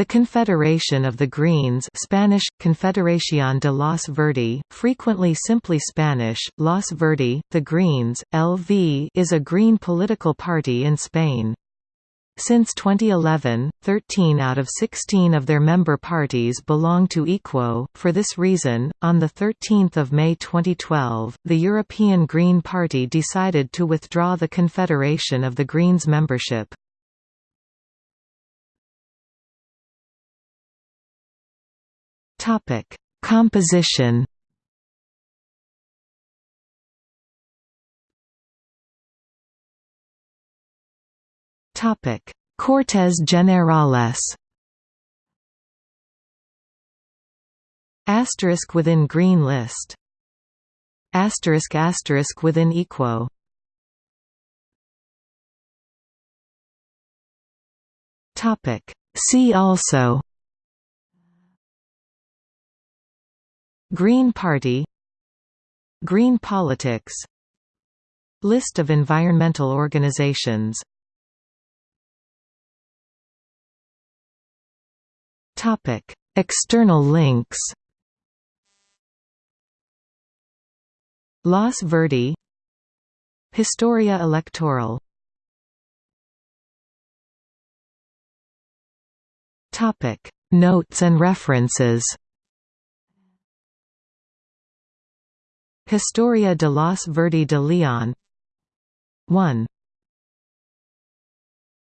The Confederation of the Greens Spanish, Confederación de los Verdes, frequently simply Spanish, Los Verdes, the Greens, LV is a green political party in Spain. Since 2011, 13 out of 16 of their member parties belong to EQUO. For this reason, on 13 May 2012, the European Green Party decided to withdraw the Confederation of the Greens membership. Topic: Composition. Topic: Cortes Generales. Asterisk within green list. Asterisk asterisk within EQUO. Topic: See also. Green Party Green politics List of environmental organizations. External links. Los Verdes Historia electoral. Notes and references Historia de los Verdi de Leon 1